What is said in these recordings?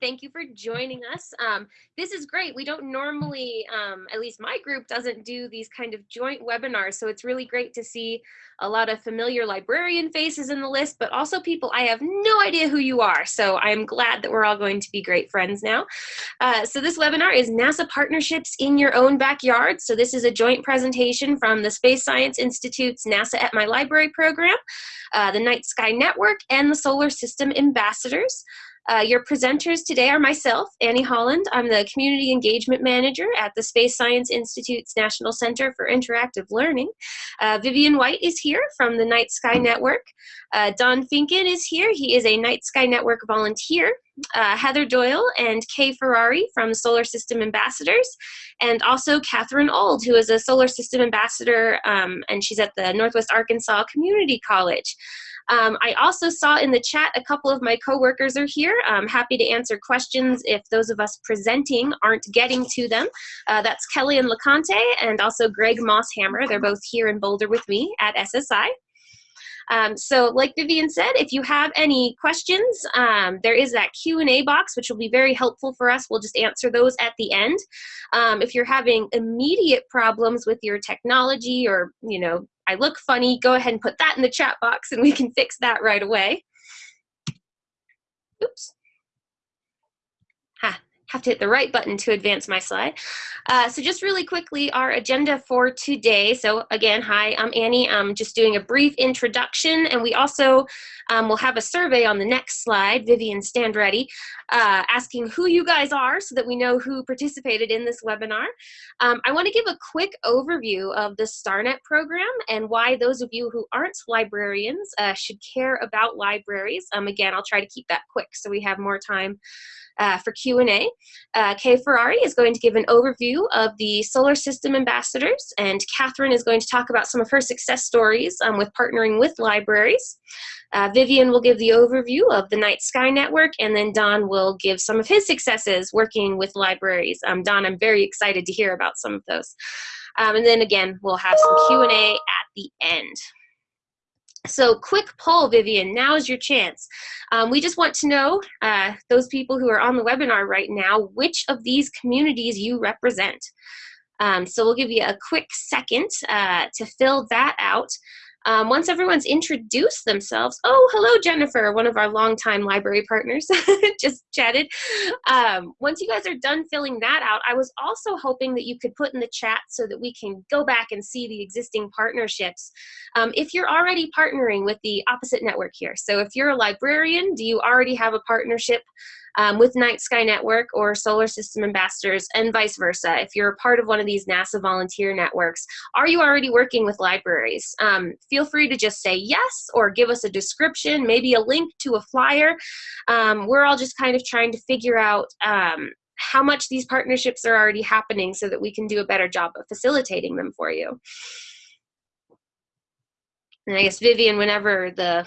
Thank you for joining us. Um, this is great. We don't normally, um, at least my group doesn't do these kind of joint webinars. So it's really great to see a lot of familiar librarian faces in the list, but also people I have no idea who you are. So I'm glad that we're all going to be great friends now. Uh, so this webinar is NASA Partnerships in Your Own Backyard. So this is a joint presentation from the Space Science Institute's NASA at My Library program, uh, the Night Sky Network, and the Solar System Ambassadors. Uh, your presenters today are myself, Annie Holland. I'm the Community Engagement Manager at the Space Science Institute's National Center for Interactive Learning. Uh, Vivian White is here from the Night Sky Network. Uh, Don Finken is here. He is a Night Sky Network volunteer. Uh, Heather Doyle and Kay Ferrari from Solar System Ambassadors, and also Catherine Old, who is a Solar System Ambassador, um, and she's at the Northwest Arkansas Community College. Um, I also saw in the chat a couple of my coworkers are here. I'm happy to answer questions if those of us presenting aren't getting to them. Uh, that's Keliann LaConte and also Greg Mosshammer. They're both here in Boulder with me at SSI. Um, so like Vivian said, if you have any questions, um, there is that Q&A box, which will be very helpful for us. We'll just answer those at the end. Um, if you're having immediate problems with your technology or, you know, I look funny, go ahead and put that in the chat box and we can fix that right away. Oops have to hit the right button to advance my slide. Uh, so just really quickly, our agenda for today. So again, hi, I'm Annie. I'm just doing a brief introduction, and we also um, will have a survey on the next slide. Vivian, stand ready, uh, asking who you guys are so that we know who participated in this webinar. Um, I want to give a quick overview of the StarNet program and why those of you who aren't librarians uh, should care about libraries. Um, again, I'll try to keep that quick so we have more time uh, for Q&A. Uh, Kay Ferrari is going to give an overview of the solar system ambassadors, and Catherine is going to talk about some of her success stories um, with partnering with libraries. Uh, Vivian will give the overview of the Night Sky Network, and then Don will give some of his successes working with libraries. Um, Don, I'm very excited to hear about some of those. Um, and then again, we'll have some Q&A at the end. So quick poll, Vivian, now is your chance. Um, we just want to know, uh, those people who are on the webinar right now, which of these communities you represent. Um, so we'll give you a quick second uh, to fill that out. Um, once everyone's introduced themselves, oh, hello, Jennifer, one of our longtime library partners, just chatted. Um, once you guys are done filling that out, I was also hoping that you could put in the chat so that we can go back and see the existing partnerships. Um, if you're already partnering with the opposite network here, so if you're a librarian, do you already have a partnership um, with Night Sky Network or Solar System Ambassadors and vice versa. If you're a part of one of these NASA volunteer networks, are you already working with libraries? Um, feel free to just say yes or give us a description, maybe a link to a flyer. Um, we're all just kind of trying to figure out um, how much these partnerships are already happening so that we can do a better job of facilitating them for you. And I guess Vivian, whenever the,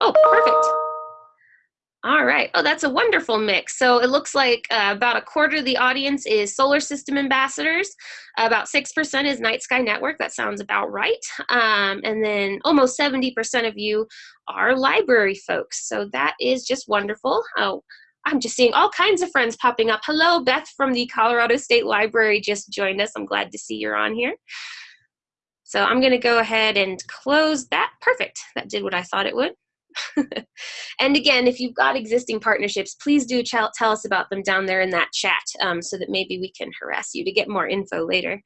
oh, perfect. All right. Oh, that's a wonderful mix. So it looks like uh, about a quarter of the audience is solar system ambassadors. About 6% is Night Sky Network. That sounds about right. Um, and then almost 70% of you are library folks. So that is just wonderful. Oh, I'm just seeing all kinds of friends popping up. Hello, Beth from the Colorado State Library just joined us. I'm glad to see you're on here. So I'm going to go ahead and close that. Perfect. That did what I thought it would. and again, if you've got existing partnerships, please do tell us about them down there in that chat um, so that maybe we can harass you to get more info later.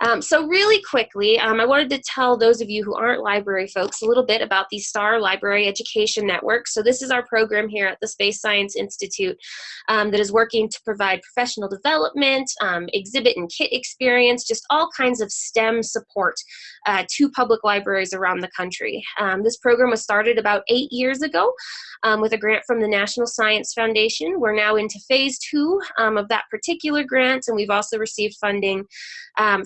Um, so really quickly, um, I wanted to tell those of you who aren't library folks a little bit about the STAR Library Education Network. So this is our program here at the Space Science Institute um, that is working to provide professional development, um, exhibit and kit experience, just all kinds of STEM support uh, to public libraries around the country. Um, this program was started about eight years ago um, with a grant from the National Science Foundation. We're now into phase two of that particular grant, and we've also received funding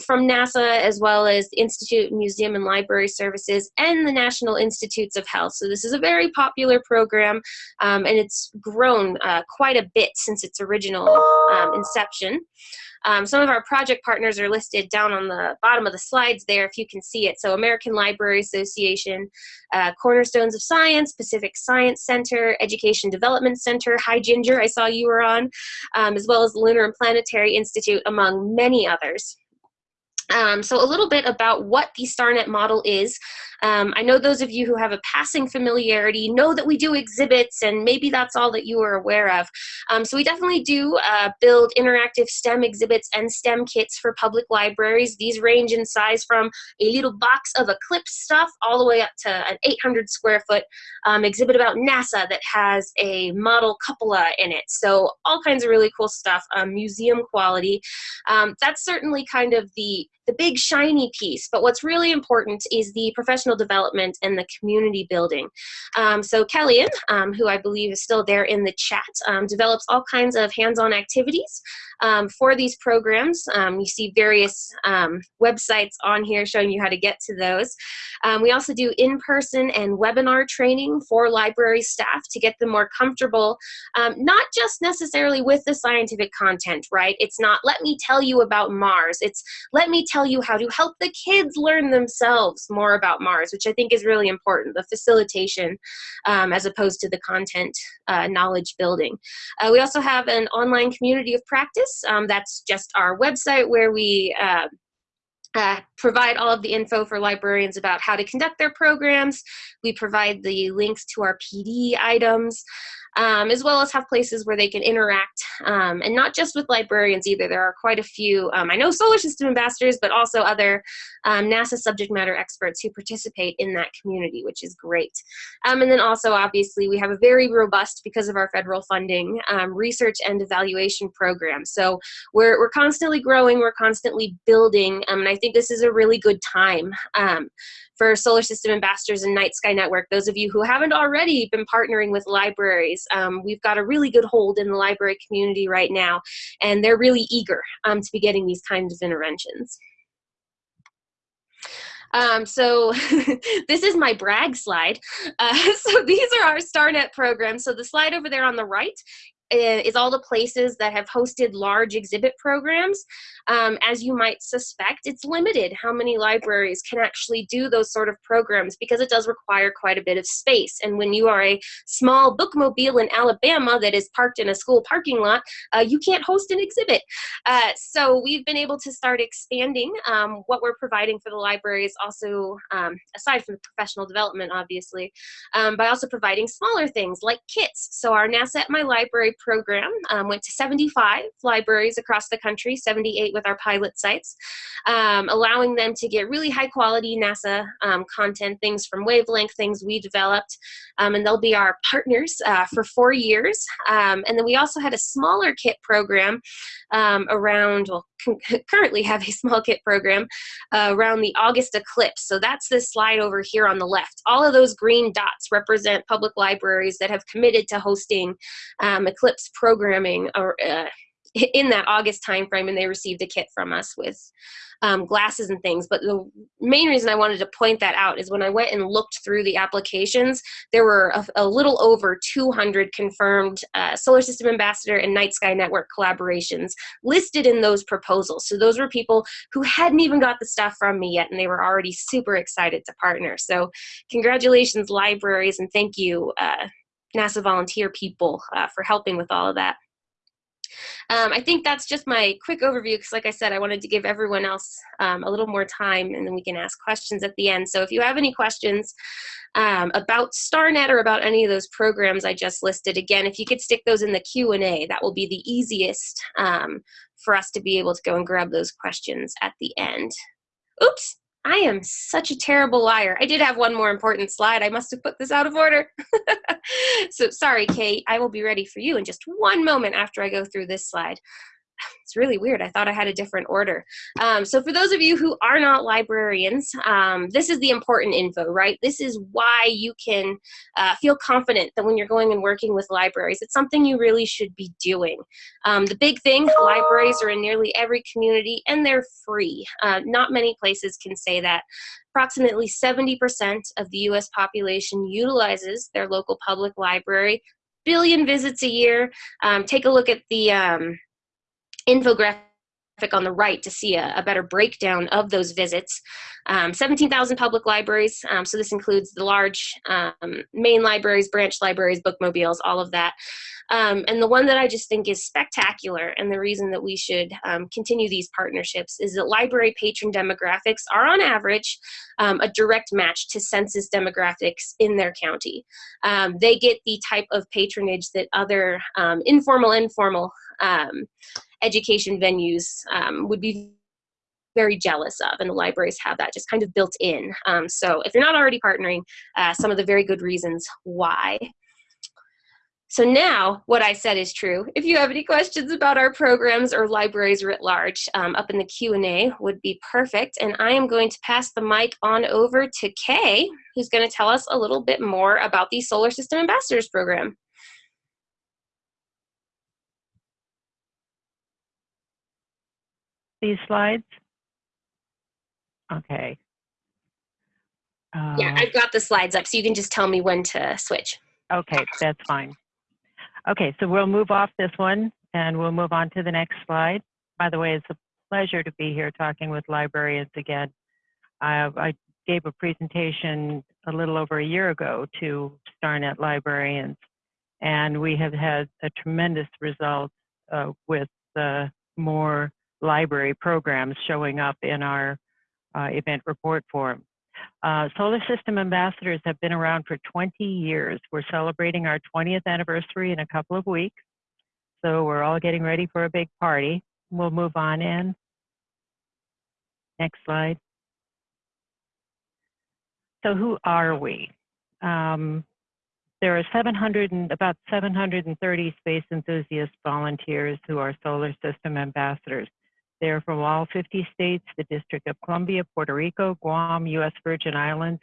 from NASA, as well as the Institute Museum and Library Services and the National Institutes of Health. So this is a very popular program, um, and it's grown uh, quite a bit since its original um, inception. Um, some of our project partners are listed down on the bottom of the slides there if you can see it. So American Library Association, uh, Cornerstones of Science, Pacific Science Center, Education Development Center, Hi Ginger, I saw you were on, um, as well as the Lunar and Planetary Institute, among many others. Um, so a little bit about what the StarNet model is. Um, I know those of you who have a passing familiarity know that we do exhibits and maybe that's all that you are aware of. Um, so we definitely do uh, build interactive STEM exhibits and STEM kits for public libraries. These range in size from a little box of Eclipse stuff all the way up to an 800 square foot um, exhibit about NASA that has a model cupola in it. So all kinds of really cool stuff, um, museum quality. Um, that's certainly kind of the the big shiny piece, but what's really important is the professional development and the community building. Um, so Keliann, um, who I believe is still there in the chat, um, develops all kinds of hands-on activities um, for these programs. Um, you see various um, websites on here showing you how to get to those. we also do in-person and webinar training for library staff to get them more comfortable, not just necessarily with the scientific content, right? It's not, let me tell you about Mars. It's, let me tell you how to help the kids learn themselves more about Mars, which I think is really important, the facilitation um, as opposed to the content uh, knowledge building. Uh, we also have an online community of practice. Um, that's just our website where we uh, uh, provide all of the info for librarians about how to conduct their programs. We provide the links to our PD items um, as well as have places where they can interact, um, and not just with librarians either. There are quite a few, um, I know solar system ambassadors, but also other um, NASA subject matter experts who participate in that community, which is great. Um, and then also, obviously, we have a very robust, because of our federal funding, um, research and evaluation program. So we're, we're constantly growing, we're constantly building, and I think this is a really good time for Solar System Ambassadors and Night Sky Network, those of you who haven't already been partnering with libraries, um, we've got a really good hold in the library community right now, and they're really eager um, to be getting these kinds of interventions. Um, so this is my brag slide. Uh, so these are our StarNet programs. So the slide over there on the right is all the places that have hosted large exhibit programs. Um, as you might suspect, it's limited how many libraries can actually do those sort of programs because it does require quite a bit of space. And when you are a small bookmobile in Alabama that is parked in a school parking lot, uh, you can't host an exhibit. Uh, so we've been able to start expanding um, what we're providing for the libraries also, um, aside from professional development, obviously, um, by also providing smaller things like kits. So our NASA at My Library program um, went to 75 libraries across the country, 78 with our pilot sites, um, allowing them to get really high quality NASA um, content, things from Wavelength, things we developed, um, and they'll be our partners uh, for four years. Um, and then we also had a smaller kit program around, well, currently have a small kit program uh, around the August eclipse. So that's this slide over here on the left. All of those green dots represent public libraries that have committed to hosting um, eclipse programming or, uh, in that August timeframe, and they received a kit from us with um, glasses and things. But the main reason I wanted to point that out is when I went and looked through the applications, there were a, a little over 200 confirmed uh, Solar System Ambassador and Night Sky Network collaborations listed in those proposals. So those were people who hadn't even got the stuff from me yet, and they were already super excited to partner. So congratulations, libraries, and thank you, uh, NASA volunteer people, uh, for helping with all of that. Um, I think that's just my quick overview because like I said, I wanted to give everyone else um, a little more time and then we can ask questions at the end. So if you have any questions um, about StarNet or about any of those programs I just listed, again, if you could stick those in the Q&A, that will be the easiest um, for us to be able to go and grab those questions at the end. Oops, I am such a terrible liar. I did have one more important slide. I must have put this out of order. so sorry, Kate. I will be ready for you in just one moment after I go through this slide it's really weird. I thought I had a different order. Um, so for those of you who are not librarians, um, this is the important info, right? This is why you can uh, feel confident that when you're going and working with libraries, it's something you really should be doing. Um, the big thing, libraries are in nearly every community and they're free. Uh, not many places can say that. Approximately 70% of the US population utilizes their local public library billion visits a year. Um, take a look at the um, infographic on the right to see a, a better breakdown of those visits. Um, 17,000 public libraries, um, so this includes the large um, main libraries, branch libraries, bookmobiles, all of that. Um, and the one that I just think is spectacular and the reason that we should um, continue these partnerships is that library patron demographics are on average um, a direct match to census demographics in their county. they get the type of patronage that other informal, informal education venues um, would be very jealous of, and the libraries have that just kind of built in. Um, so if you're not already partnering, uh, some of the very good reasons why. So now what I said is true. If you have any questions about our programs or libraries writ large, um, up in the Q&A would be perfect. And I am going to pass the mic on over to Kay, who's going to tell us a little bit more about the Solar System Ambassadors Program. These slides? Okay. Uh, yeah, I've got the slides up, so you can just tell me when to switch. Okay, that's fine. Okay, so we'll move off this one and we'll move on to the next slide. By the way, it's a pleasure to be here talking with librarians again. I, I gave a presentation a little over a year ago to StarNet librarians, and we have had a tremendous result uh, with uh, more library programs showing up in our uh, event report form. Uh, Solar System Ambassadors have been around for 20 years. We're celebrating our 20th anniversary in a couple of weeks. So we're all getting ready for a big party. We'll move on in. Next slide. So who are we? Um, there are 700 and, about 730 space enthusiast volunteers who are solar system ambassadors. They're from all 50 states, the District of Columbia, Puerto Rico, Guam, U.S. Virgin Islands,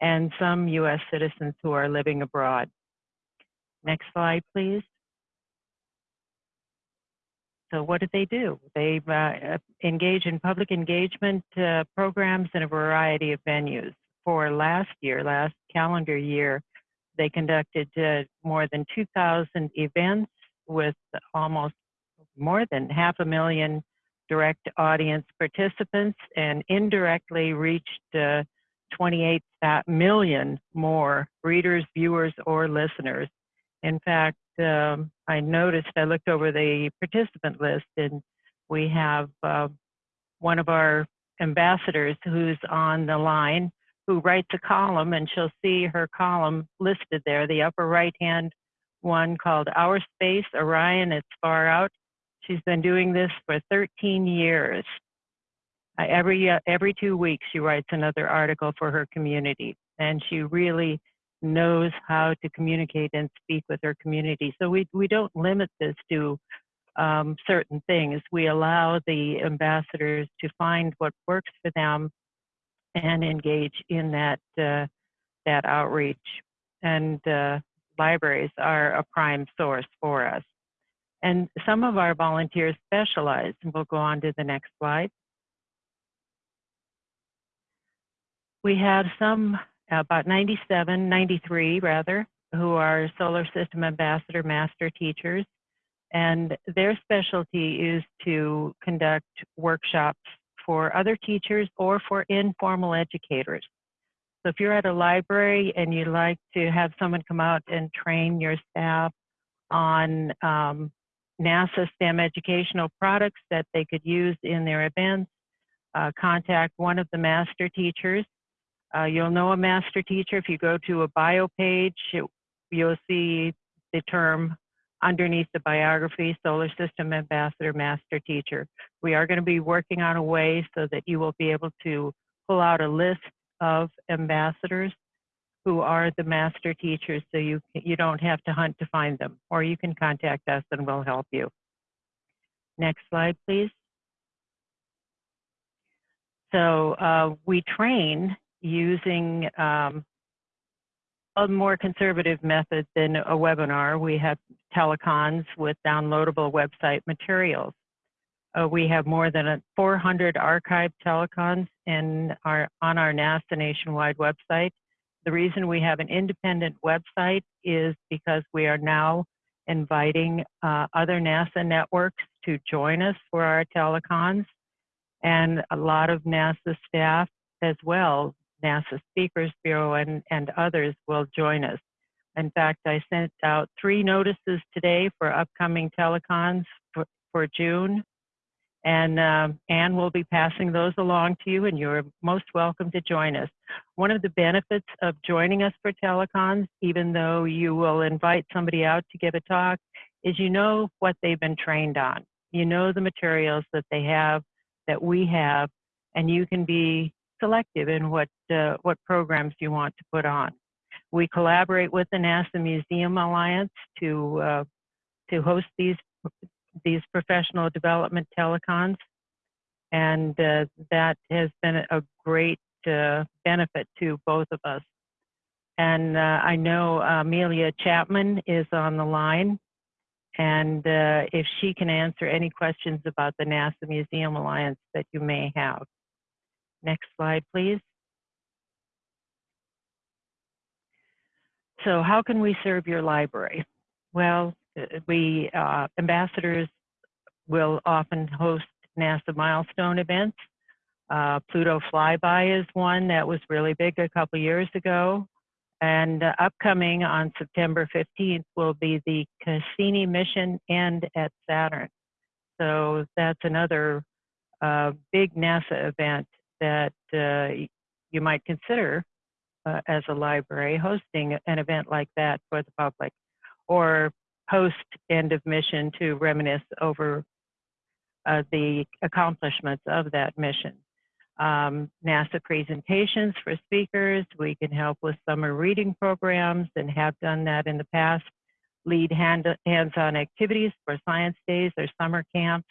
and some U.S. citizens who are living abroad. Next slide, please. So what do they do? They uh, engage in public engagement uh, programs in a variety of venues. For last year, last calendar year, they conducted uh, more than 2,000 events with almost more than half a million direct audience participants and indirectly reached uh, 28 million more readers, viewers, or listeners. In fact, um, I noticed, I looked over the participant list and we have uh, one of our ambassadors who's on the line who writes a column and she'll see her column listed there, the upper right hand one called Our Space, Orion, It's Far Out. She's been doing this for 13 years. Uh, every, uh, every two weeks, she writes another article for her community, and she really knows how to communicate and speak with her community. So we, we don't limit this to um, certain things. We allow the ambassadors to find what works for them and engage in that, uh, that outreach. And uh, libraries are a prime source for us. And some of our volunteers specialize, and we'll go on to the next slide. We have some, about 97, 93 rather, who are Solar System Ambassador Master Teachers. And their specialty is to conduct workshops for other teachers or for informal educators. So if you're at a library and you'd like to have someone come out and train your staff on um, NASA STEM educational products that they could use in their events. Uh, contact one of the master teachers. Uh, you'll know a master teacher if you go to a bio page, you'll see the term underneath the biography, Solar System Ambassador Master Teacher. We are going to be working on a way so that you will be able to pull out a list of ambassadors who are the master teachers so you, you don't have to hunt to find them, or you can contact us and we'll help you. Next slide, please. So uh, we train using um, a more conservative method than a webinar. We have telecons with downloadable website materials. Uh, we have more than 400 archived telecons in our, on our NASA nationwide website. The reason we have an independent website is because we are now inviting uh, other NASA networks to join us for our telecons, and a lot of NASA staff as well, NASA Speakers Bureau and, and others will join us. In fact, I sent out three notices today for upcoming telecons for, for June. And um, Anne will be passing those along to you, and you're most welcome to join us. One of the benefits of joining us for telecons, even though you will invite somebody out to give a talk, is you know what they've been trained on. You know the materials that they have, that we have, and you can be selective in what uh, what programs you want to put on. We collaborate with the NASA Museum Alliance to uh, to host these these professional development telecons, and uh, that has been a great uh, benefit to both of us. And uh, I know Amelia Chapman is on the line, and uh, if she can answer any questions about the NASA Museum Alliance that you may have. Next slide, please. So how can we serve your library? Well, we, uh, ambassadors will often host NASA milestone events. Uh, Pluto Flyby is one that was really big a couple years ago. And uh, upcoming on September 15th will be the Cassini mission and at Saturn. So that's another uh, big NASA event that uh, you might consider uh, as a library hosting an event like that for the public or post end of mission to reminisce over uh, the accomplishments of that mission. Um, NASA presentations for speakers. We can help with summer reading programs and have done that in the past. Lead hand, hands-on activities for science days or summer camps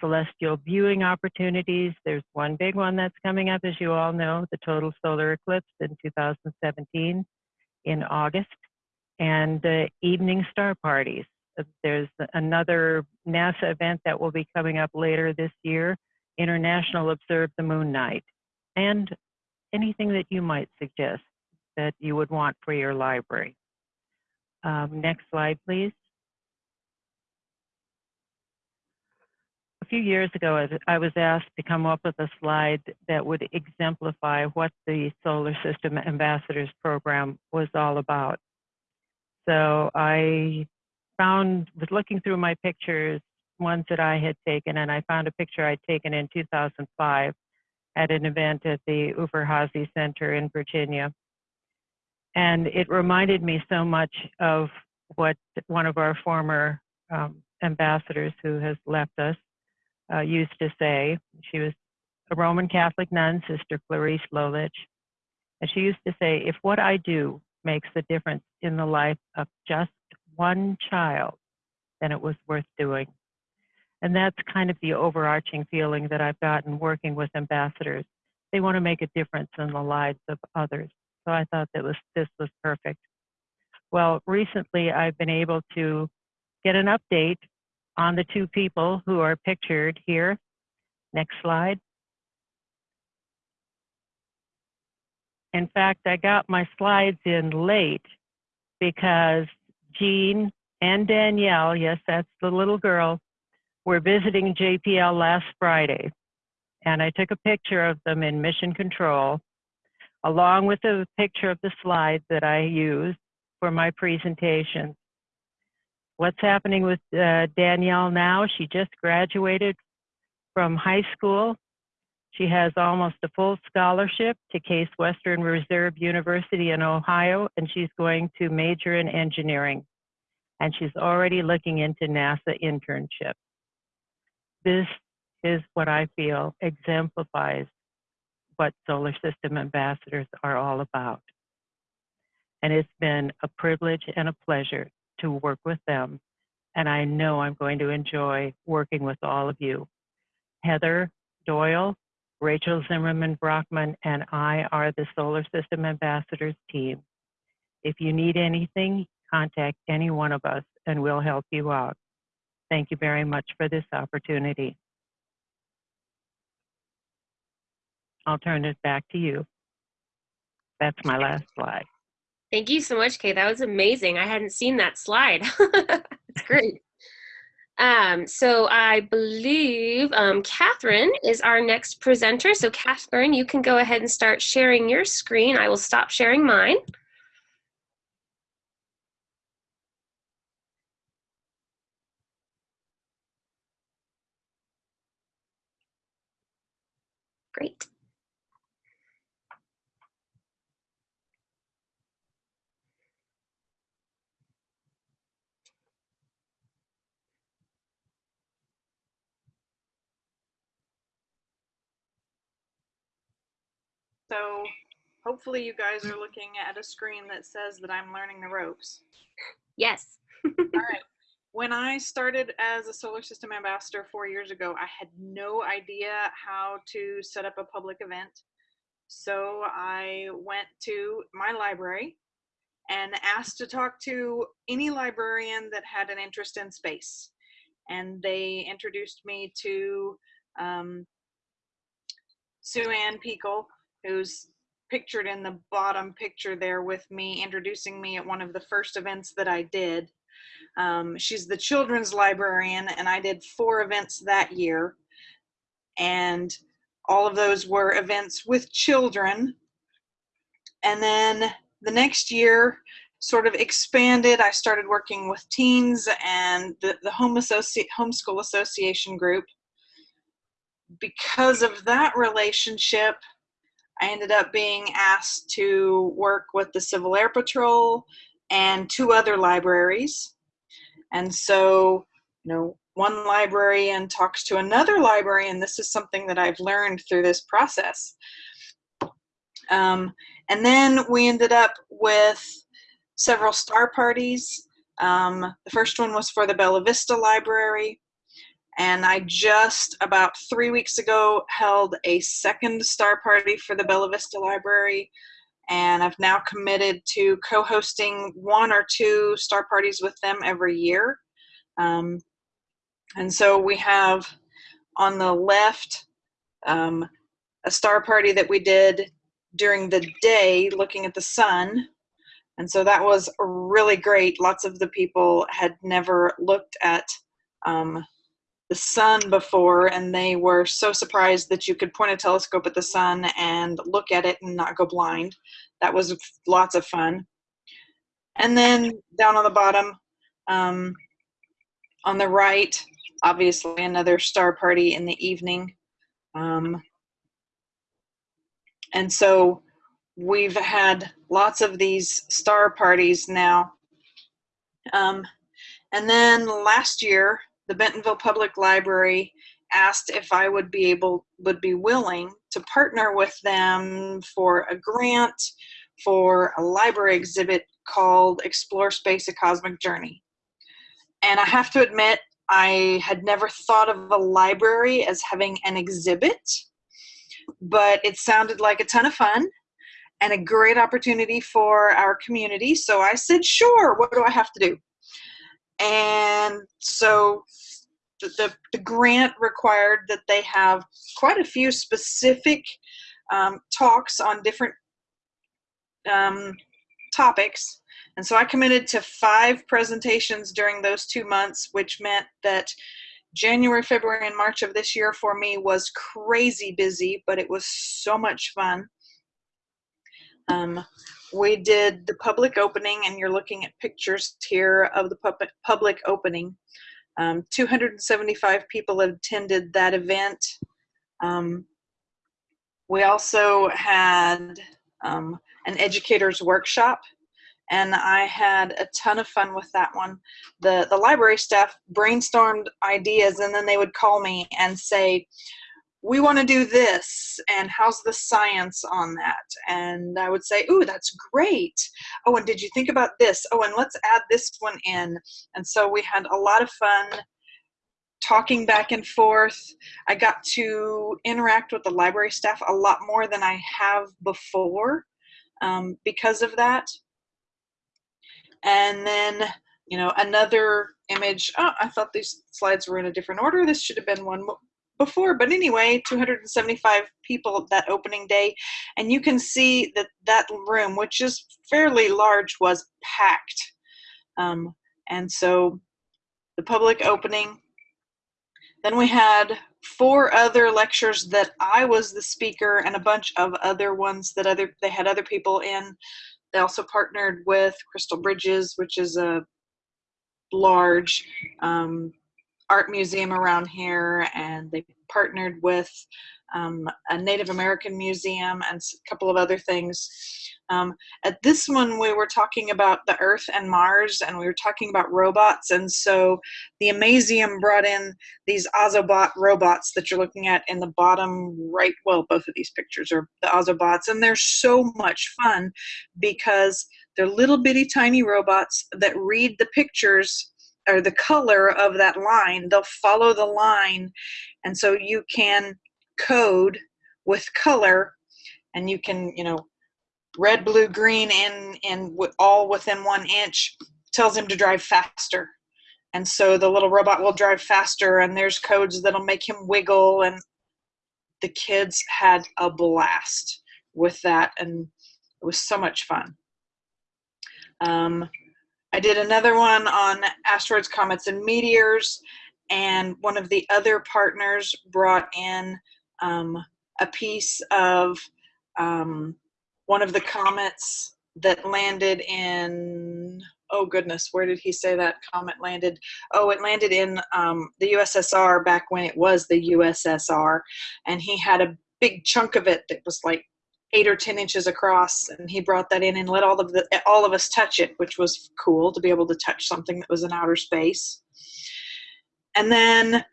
celestial viewing opportunities. There's one big one that's coming up, as you all know, the total solar eclipse in 2017 in August, and the evening star parties. There's another NASA event that will be coming up later this year, International Observe the Moon Night, and anything that you might suggest that you would want for your library. Um, next slide, please. a few years ago, I was asked to come up with a slide that would exemplify what the Solar System Ambassadors Program was all about. So I found, was looking through my pictures, ones that I had taken, and I found a picture I'd taken in 2005 at an event at the Udvar-Hazy Center in Virginia. And it reminded me so much of what one of our former um, ambassadors who has left us uh, used to say. She was a Roman Catholic nun, Sister Clarice Lolich. And she used to say, if what I do makes a difference in the life of just one child, then it was worth doing. And that's kind of the overarching feeling that I've gotten working with ambassadors. They want to make a difference in the lives of others. So I thought that was this was perfect. Well, recently I've been able to get an update on the two people who are pictured here. Next slide. In fact, I got my slides in late because Jean and Danielle, yes, that's the little girl, were visiting JPL last Friday. And I took a picture of them in mission control, along with a picture of the slide that I used for my presentation what's happening with uh, Danielle now. She just graduated from high school. She has almost a full scholarship to Case Western Reserve University in Ohio, and she's going to major in engineering. And she's already looking into NASA internships. This is what I feel exemplifies what solar system ambassadors are all about. And it's been a privilege and a pleasure to work with them. And I know I'm going to enjoy working with all of you. Heather Doyle, Rachel Zimmerman Brachman, and I are the Solar System Ambassadors team. If you need anything, contact any one of us and we'll help you out. Thank you very much for this opportunity. I'll turn it back to you. That's my last slide. Thank you so much, Kay. That was amazing. I hadn't seen that slide. it's great. Um, so I believe um, Catherine is our next presenter. So Catherine, you can go ahead and start sharing your screen. I will stop sharing mine. Great. So hopefully you guys are looking at a screen that says that I'm learning the ropes. Yes. All right. When I started as a solar system ambassador four years ago, I had no idea how to set up a public event. So I went to my library and asked to talk to any librarian that had an interest in space. And they introduced me to um, Sue Ann Peekle, who's pictured in the bottom picture there with me, introducing me at one of the first events that I did. Um, she's the children's librarian, and I did four events that year. And all of those were events with children. And then the next year, sort of expanded. I started working with teens and the, the Home Associ- Homeschool Association group. Because of that relationship, I ended up being asked to work with the Civil Air Patrol and two other libraries. And so, you know, one librarian talks to another librarian. This is something that I've learned through this process. Um, and then we ended up with several star parties. Um, the first one was for the Bella Vista Library. And I just about three weeks ago held a second star party for the Bella Vista Library. And I've now committed to co hosting one or two star parties with them every year. Um, and so we have on the left um, a star party that we did during the day looking at the sun. And so that was really great. Lots of the people had never looked at um, the sun before and they were so surprised that you could point a telescope at the sun and look at it and not go blind. That was lots of fun. And then down on the bottom, um, on the right, obviously another star party in the evening. Um, and so we've had lots of these star parties now. Um, and then last year, the Bentonville Public Library asked if I would be able, would be willing to partner with them for a grant for a library exhibit called Explore Space, A Cosmic Journey. And I have to admit, I had never thought of a library as having an exhibit, but it sounded like a ton of fun and a great opportunity for our community. So I said, sure, what do I have to do? And so the, the, grant required that they have quite a few specific um, talks on different um, topics. And so I committed to five presentations during those two months, which meant that January, February, and March of this year for me was crazy busy, but it was so much fun. Um, we did the public opening, and you're looking at pictures here of the public opening. Um, 275 people attended that event. Um, we also had um, an educators workshop and I had a ton of fun with that one. The the library staff brainstormed ideas and then they would call me and say, we want to do this and how's the science on that? And i would say ooh that's great. Oh and did you think about this? Oh and let's add this one in. And so we had a lot of fun talking back and forth. I got to interact with the library staff a lot more than i have before um, because of that. And then you know another image oh i thought these slides were in a different order. This should have been one before but anyway 275 people that opening day and you can see that that room which is fairly large was packed um, and so the public opening then we had four other lectures that I was the speaker and a bunch of other ones that other they had other people in. They also partnered with Crystal Bridges, which is a large um, art museum around here, and they partnered with um, a Native American museum and a couple of other things. Um, at this one, we were talking about the Earth and Mars, and we were talking about robots. And so the Amazeum brought in these Ozobot robots that you're looking at in the bottom right. Well, both of these pictures are the Ozobots, and they're so much fun because they're little bitty tiny robots that read the pictures or the color of that line. They'll follow the line, and so you can code with color, and you can, you know, red, blue, green, in in all within one inch tells him to drive faster. And so the little robot will drive faster, and there's codes that'll make him wiggle. And the kids had a blast with that, and it was so much fun. Um, I did another one on asteroids, comets, and meteors, and one of the other partners brought in um, a piece of um, one of the comets that landed in oh goodness where did he say that comet landed? Oh it landed in um, the ussr back when it was the ussr and he had a big chunk of it that was like eight or ten inches across and he brought that in and let all of the all of us touch it which was cool to be able to touch something that was in outer space and then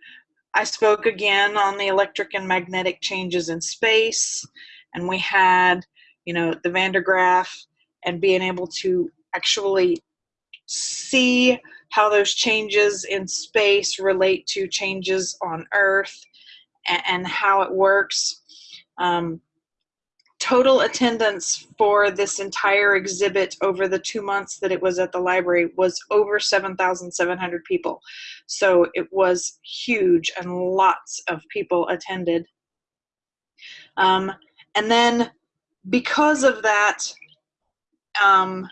i spoke again on the electric and magnetic changes in space and we had you know, the Van de Graaff and being able to actually see how those changes in space relate to changes on Earth and, and how it works. Um, total attendance for this entire exhibit over the two months that it was at the library was over 7,700 people. So it was huge and lots of people attended. Um, and then because of that, um,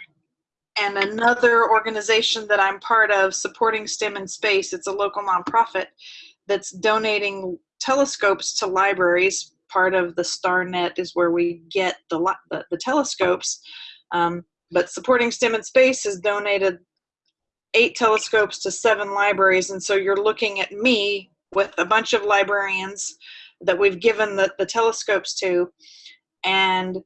and another organization that I'm part of, Supporting STEM in Space, it's a local nonprofit that's donating telescopes to libraries. Part of the StarNet is where we get the, the, the telescopes. Um, but Supporting STEM in Space has donated eight telescopes to seven libraries. And so you're looking at me with a bunch of librarians that we've given the, the telescopes to and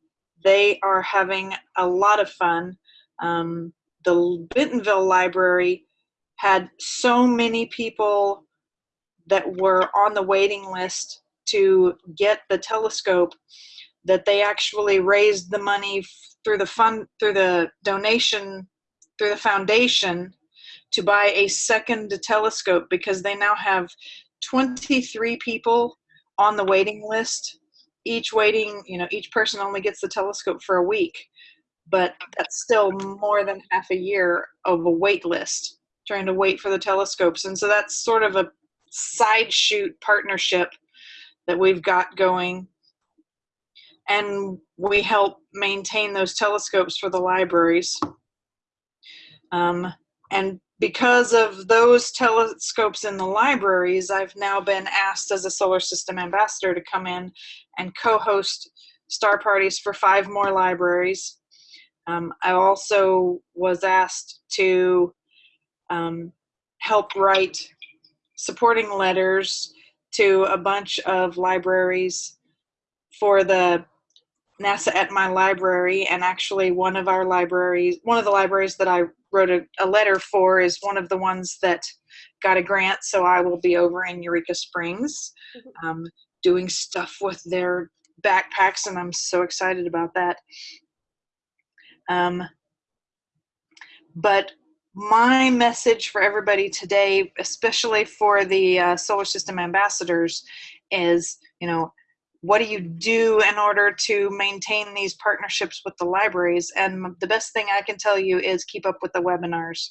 they are having a lot of fun. Um, the Bentonville Library had so many people that were on the waiting list to get the telescope that they actually raised the money through the fund through the donation through the foundation to buy a second telescope because they now have 23 people on the waiting list each waiting, you know, each person only gets the telescope for a week, but that's still more than half a year of a wait list trying to wait for the telescopes. And so that's sort of a side shoot partnership that we've got going. And we help maintain those telescopes for the libraries. Um, and because of those telescopes in the libraries, I've now been asked as a solar system ambassador to come in and co-host star parties for five more libraries. Um, I also was asked to um, help write supporting letters to a bunch of libraries for the NASA at my library and actually one of our libraries, one of the libraries that I wrote a, a, letter for is one of the ones that got a grant. So I will be over in Eureka Springs mm-hmm. um, doing stuff with their backpacks, and I'm so excited about that. Um, but my message for everybody today, especially for the uh, solar system ambassadors, is you know what do you do in order to maintain these partnerships with the libraries? And the best thing I can tell you is keep up with the webinars.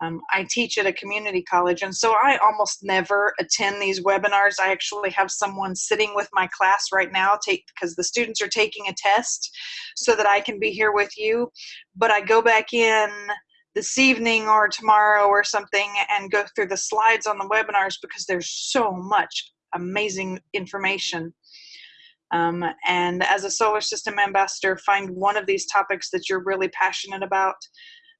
Um, I teach at a community college, and so I almost never attend these webinars. I actually have someone sitting with my class right now take because the students are taking a test so that I can be here with you. But I go back in this evening or tomorrow or something and go through the slides on the webinars because there's so much amazing information. Um, and as a solar system ambassador, find one of these topics that you're really passionate about.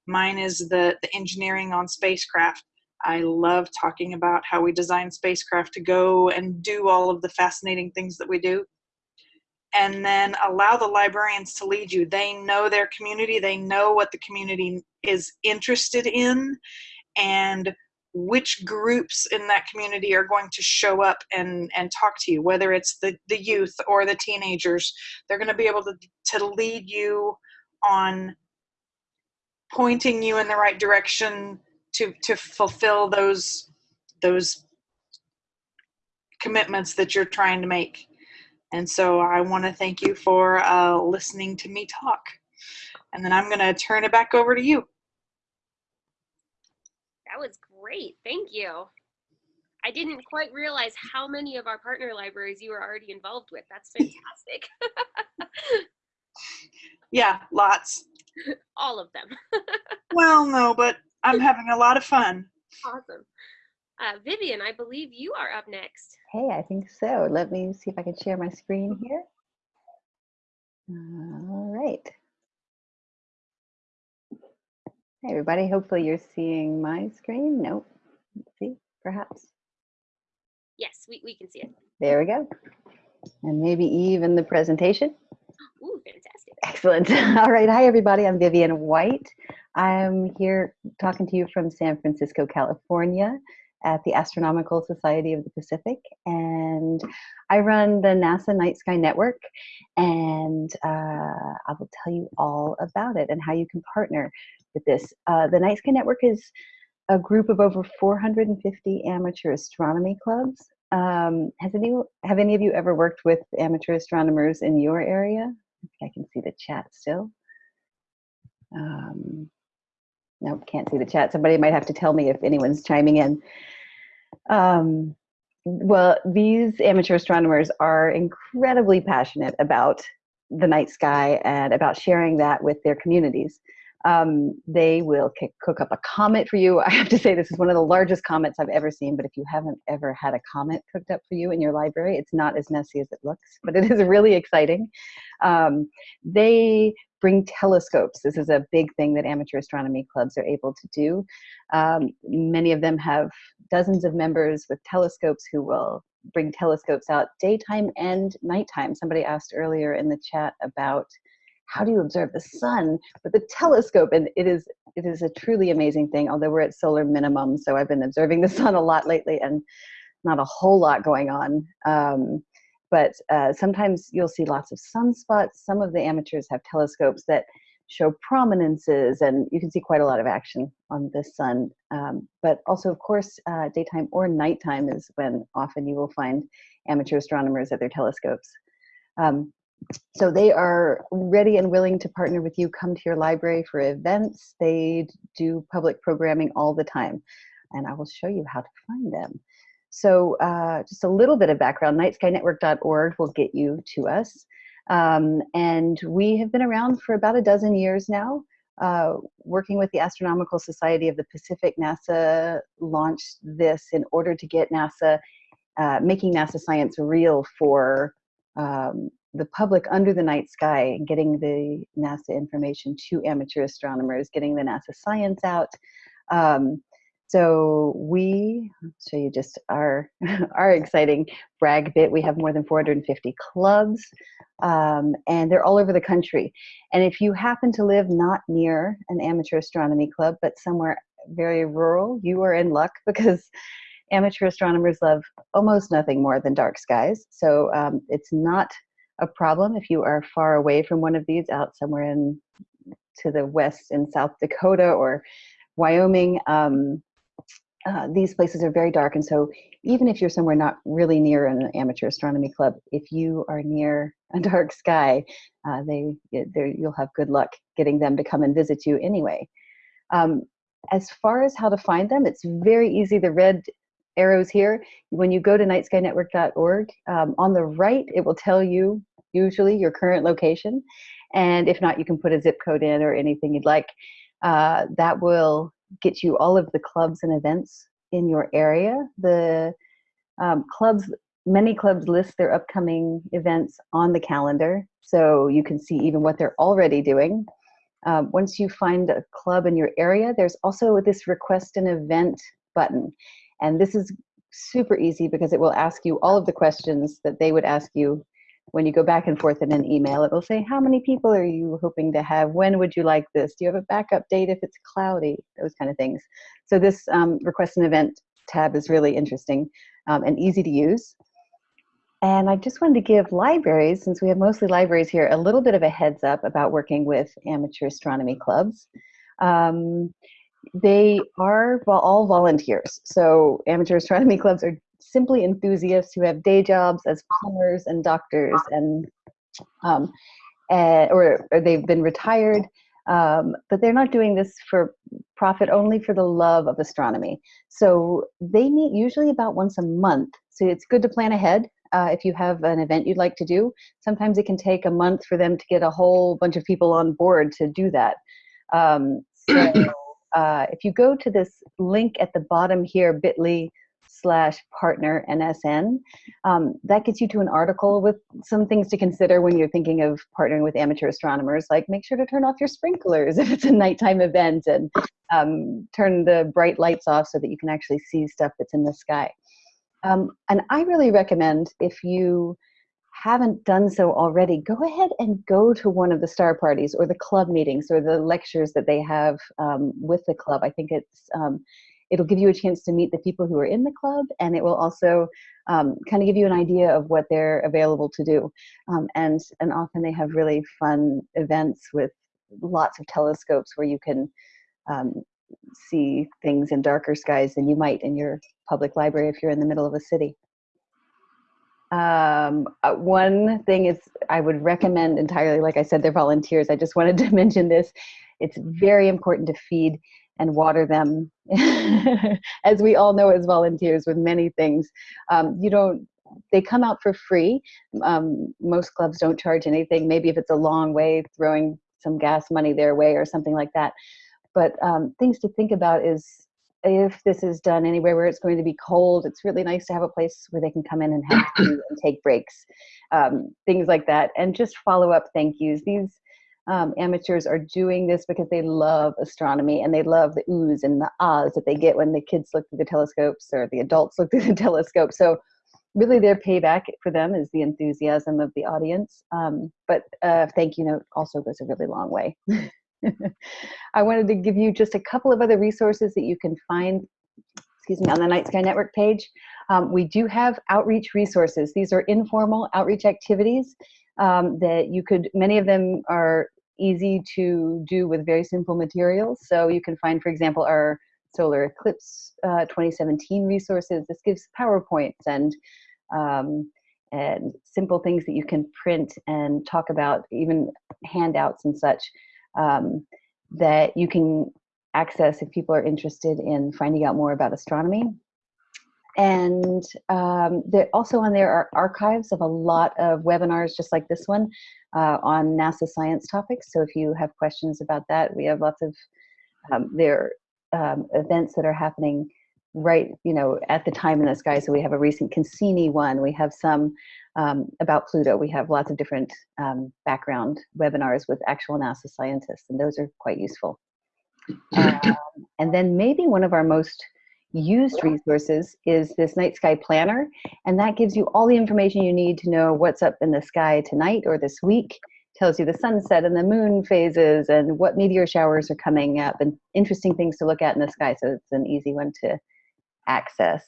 Mine is the, the engineering on spacecraft. I love talking about how we design spacecraft to go and do all of the fascinating things that we do. And then allow the librarians to lead you. They know their community, they know what the community is interested in, and which groups in that community are going to show up and, and talk to you, whether it's the, the youth or the teenagers. They're going to be able to, to lead you on pointing you in the right direction to, to fulfill those, those commitments that you're trying to make. And so I want to thank you for uh, listening to me talk. And then I'm going to turn it back over to you. That was great. Thank you. I didn't quite realize how many of our partner libraries you were already involved with. That's fantastic. yeah, lots. All of them. well, no, but I'm having a lot of fun. Awesome. Uh, Vivian, I believe you are up next. Hey, I think so. Let me see if I can share my screen here. All right. Hey, everybody. Hopefully you're seeing my screen. Nope. Let's see, perhaps. Yes, we, we can see it. There we go. And maybe even the presentation. Ooh, fantastic. Excellent. All right. Hi, everybody. I'm Vivian White. I'm here talking to you from San Francisco, California at the Astronomical Society of the Pacific. And I run the NASA Night Sky Network. And uh, I will tell you all about it and how you can partner with this. Uh, the Night Sky Network is a group of over 450 amateur astronomy clubs. Um, has any have any of you ever worked with amateur astronomers in your area? I can see the chat still. Um, nope, can't see the chat. Somebody might have to tell me if anyone's chiming in. Um, well, these amateur astronomers are incredibly passionate about the night sky and about sharing that with their communities. Um, they will cook up a comet for you. I have to say, this is one of the largest comets I've ever seen, but if you haven't ever had a comet cooked up for you in your library, it's not as messy as it looks, but it is really exciting. Um, they bring telescopes. This is a big thing that amateur astronomy clubs are able to do. Um, many of them have dozens of members with telescopes who will bring telescopes out daytime and nighttime. Somebody asked earlier in the chat about how do you observe the sun with a telescope and it is it is a truly amazing thing although we're at solar minimum so i've been observing the sun a lot lately and not a whole lot going on um, but uh, sometimes you'll see lots of sunspots. Some of the amateurs have telescopes that show prominences and you can see quite a lot of action on the sun um, but also of course uh, daytime or nighttime is when often you will find amateur astronomers at their telescopes. Um, so they are ready and willing to partner with you come to your library for events. They do public programming all the time and i will show you how to find them so uh, just a little bit of background nightskynetwork.org will get you to us um, and we have been around for about a dozen years now uh, working with the astronomical society of the pacific nasa launched this in order to get nasa uh, making nasa science real for um, the public under the night sky getting the NASA information to amateur astronomers, getting the NASA science out. Um, so we I'll show you just our our exciting brag bit. We have more than 450 clubs, um, and they're all over the country. And if you happen to live not near an amateur astronomy club, but somewhere very rural, you are in luck because amateur astronomers love almost nothing more than dark skies. So um, it's not a problem if you are far away from one of these out somewhere in to the west in South Dakota or Wyoming. Um, uh, these places are very dark, and so even if you're somewhere not really near an amateur astronomy club, if you are near a dark sky, uh, they you'll have good luck getting them to come and visit you anyway. Um, as far as how to find them, it's very easy. The red arrows here, when you go to nightskynetwork.org, um, on the right, it will tell you usually your current location. And if not, you can put a zip code in or anything you'd like. Uh, that will get you all of the clubs and events in your area. The um, clubs, many clubs list their upcoming events on the calendar, so you can see even what they're already doing. Um, once you find a club in your area, there's also this request an event button. And this is super easy because it will ask you all of the questions that they would ask you when you go back and forth in an email. It will say, how many people are you hoping to have? When would you like this? Do you have a backup date if it's cloudy? Those kind of things. So this um, request an event tab is really interesting um, and easy to use. And I just wanted to give libraries, since we have mostly libraries here, a little bit of a heads up about working with amateur astronomy clubs. Um, they are well, all volunteers. So amateur astronomy clubs are simply enthusiasts who have day jobs as plumbers and doctors and um, uh, or, or, they've been retired, um, but they're not doing this for profit, only for the love of astronomy. So they meet usually about once a month. So it's good to plan ahead uh, if you have an event you'd like to do. Sometimes it can take a month for them to get a whole bunch of people on board to do that. Um, so uh, if you go to this link at the bottom here, bit.ly slash partner NSN, um, that gets you to an article with some things to consider when you're thinking of partnering with amateur astronomers, like make sure to turn off your sprinklers if it's a nighttime event and um, turn the bright lights off so that you can actually see stuff that's in the sky. Um, and I really recommend if you haven't done so already, go ahead and go to one of the star parties or the club meetings or the lectures that they have um, with the club. I think it's um, it'll give you a chance to meet the people who are in the club, and it will also um, kind of give you an idea of what they're available to do. Um, and and often they have really fun events with lots of telescopes where you can um, see things in darker skies than you might in your public library if you're in the middle of a city. Um, uh, one thing is I would recommend entirely, like I said, they're volunteers. I just wanted to mention this. It's very important to feed and water them, as we all know as volunteers with many things. Um, you don't, they come out for free. Um, most clubs don't charge anything. Maybe if it's a long way, throwing some gas money their way or something like that. But um, things to think about is if this is done anywhere where it's going to be cold, it's really nice to have a place where they can come in and have tea and take breaks, um, things like that, and just follow up thank yous. These um, amateurs are doing this because they love astronomy and they love the oohs and the ahs that they get when the kids look through the telescopes or the adults look through the telescope. So really their payback for them is the enthusiasm of the audience. Um, but uh, thank you note also goes a really long way. I wanted to give you just a couple of other resources that you can find excuse me, on the Night Sky Network page. Um, we do have outreach resources. These are informal outreach activities um, that you could, many of them are easy to do with very simple materials. So you can find, for example, our solar eclipse uh, 2017 resources. This gives PowerPoints and um, and simple things that you can print and talk about, even handouts and such um, that you can access if people are interested in finding out more about astronomy. And um, also on there are archives of a lot of webinars just like this one uh, on NASA science topics. So if you have questions about that, we have lots of um, there um, events that are happening right, you know, at the time in the sky. So we have a recent Cassini one. We have some um, about Pluto. We have lots of different um, background webinars with actual NASA scientists, and those are quite useful. Um, and then maybe one of our most used resources is this night sky planner and that gives you all the information you need to know what's up in the sky tonight or this week tells you the sunset and the moon phases and what meteor showers are coming up and interesting things to look at in the sky so it's an easy one to access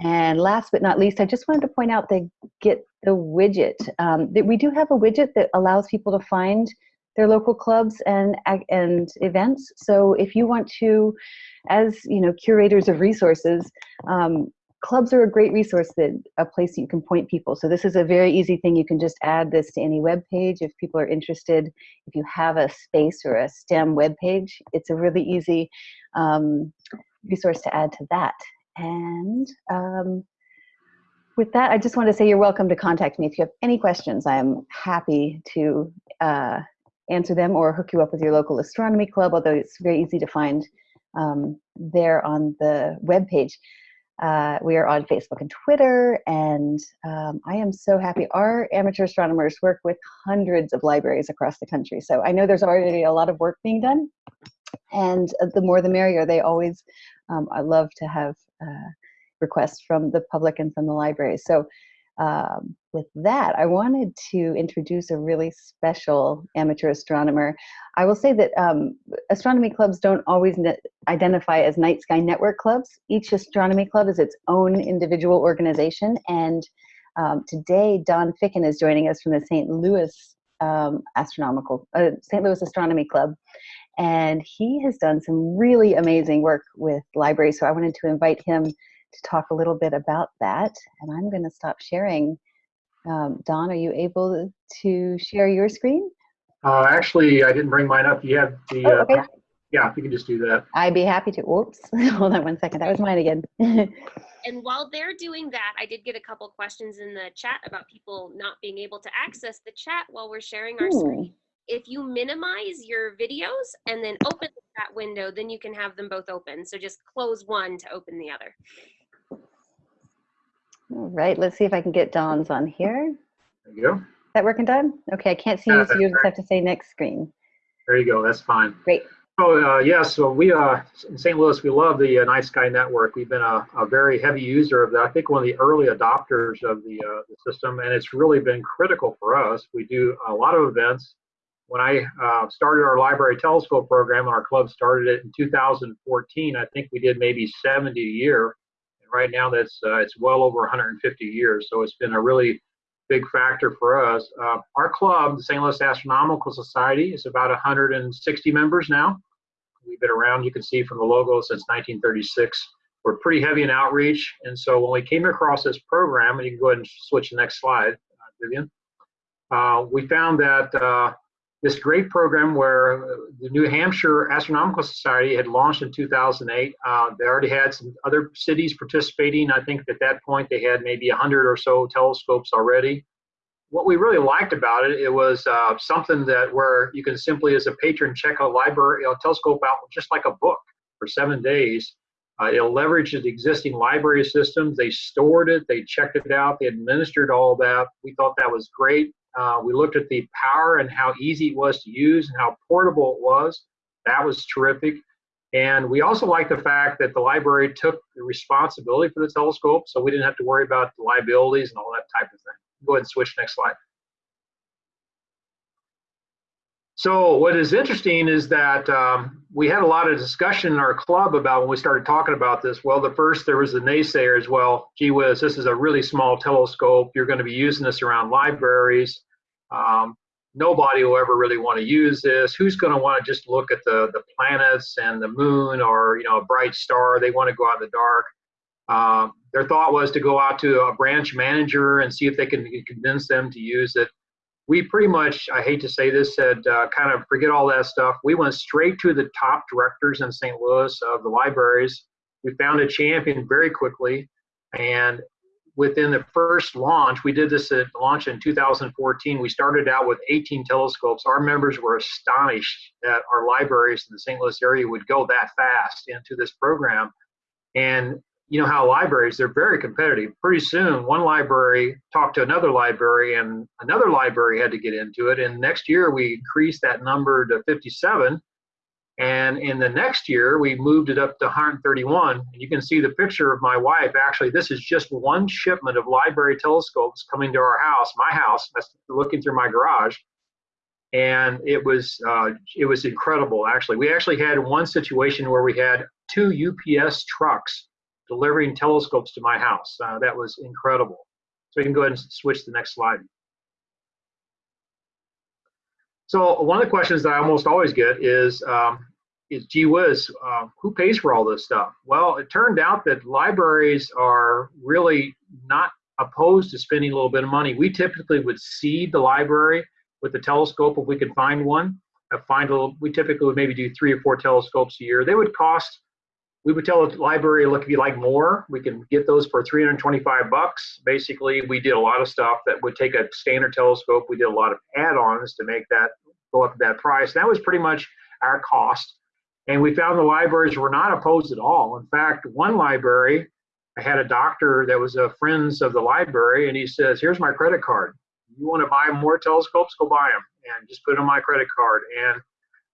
and last but not least, I just wanted to point out the Get the Widget. Um, that we do have a widget that allows people to find their local clubs and and events. So if you want to, as you know, curators of resources, um, clubs are a great resource that a place you can point people. So this is a very easy thing. You can just add this to any web page if people are interested. If you have a space or a STEM web page, it's a really easy um, resource to add to that. And um, with that, I just want to say you're welcome to contact me if you have any questions. I am happy to uh, answer them or hook you up with your local astronomy club, although it's very easy to find um, there on the webpage. Uh, we are on Facebook and Twitter, and um, I am so happy. Our amateur astronomers work with hundreds of libraries across the country, so I know there's already a lot of work being done, and uh, the more the merrier. They always, um, I love to have uh, requests from the public and from the libraries. So um, with that, I wanted to introduce a really special amateur astronomer. I will say that um, astronomy clubs don't always identify as night sky network clubs. Each astronomy club is its own individual organization. And um, today, Don Ficken is joining us from the St. Louis um, Astronomical, uh, St. Louis Astronomy Club. And he has done some really amazing work with libraries. So I wanted to invite him to talk a little bit about that. And I'm going to stop sharing. Um, Don, are you able to share your screen? Uh, actually, I didn't bring mine up. You have the, oh, okay. uh, yeah, if you can just do that. I'd be happy to. Whoops, hold on one second. That was mine again. and while they're doing that, I did get a couple questions in the chat about people not being able to access the chat while we're sharing our Ooh. screen. If you minimize your videos and then open the chat window, then you can have them both open. So just close one to open the other. All right, let's see if I can get Don's on here. There you go. Is that working, Don? Okay, I can't see Yeah, you, so you just have to say next screen. There you go. That's fine. Great. Oh, uh, yeah. So we, uh, in St. Louis, we love the uh, Night Sky Network. We've been a, a, very heavy user of that. I think one of the early adopters of the, uh, the system, and it's really been critical for us. We do a lot of events. When I uh, started our library telescope program, and our club started it in 2014, I think we did maybe 70 a year right now that's uh, it's well over 150 years. So it's been a really big factor for us. Uh, our club, the St. Louis Astronomical Society, is about 160 members now. We've been around, you can see from the logo, since 1936. We're pretty heavy in outreach, and so when we came across this program, and you can go ahead and switch the next slide, uh, Vivian, uh, we found that uh, this great program where the New Hampshire Astronomical Society had launched in 2008. Uh, they already had some other cities participating. I think at that point they had maybe 100 or so telescopes already. What we really liked about it, it was uh, something that where you can simply, as a patron, check a library, a telescope out just like a book for seven days. Uh, it'll leverage the existing library systems. They stored it, they checked it out, they administered all that. We thought that was great. Uh, we looked at the power and how easy it was to use and how portable it was. That was terrific. And we also liked the fact that the library took the responsibility for the telescope, so we didn't have to worry about the liabilities and all that type of thing. Go ahead and switch next slide. So what is interesting is that um, we had a lot of discussion in our club about when we started talking about this. Well, the first there was the naysayers. Well, gee whiz, this is a really small telescope. You're going to be using this around libraries. Um, nobody will ever really want to use this. Who's going to want to just look at the the planets and the moon or you know a bright star? They want to go out in the dark. Um, their thought was to go out to a branch manager and see if they can convince them to use it we pretty much, I hate to say this, said uh, kind of forget all that stuff. We went straight to the top directors in St. Louis of the libraries. We found a champion very quickly. And within the first launch, we did this at launch in 2014. We started out with 18 telescopes. Our members were astonished that our libraries in the St. Louis area would go that fast into this program. And you know how libraries they're very competitive. Pretty soon one library talked to another library and another library had to get into it. And next year we increased that number to 57 and in the next year we moved it up to 131 and you can see the picture of my wife. Actually this is just one shipment of library telescopes coming to our house my house. That's looking through my garage. And it was uh, it was incredible actually. We actually had one situation where we had two ups trucks delivering telescopes to my house. Uh, that was incredible. So you can go ahead and switch to the next slide. So one of the questions that I almost always get is, um, is gee whiz, uh, who pays for all this stuff? Well, it turned out that libraries are really not opposed to spending a little bit of money. We typically would seed the library with the telescope if we could find one. Uh, find a little, we typically would maybe do three or four telescopes a year. They would cost we would tell the library, look, if you like more, we can get those for 325 bucks. Basically, we did a lot of stuff that would take a standard telescope. We did a lot of add-ons to make that go up to that price. That was pretty much our cost. And we found the libraries were not opposed at all. In fact, one library, I had a doctor that was a friends of the library, and he says, "Here's my credit card. You want to buy more telescopes? Go buy them, and just put it on my credit card." And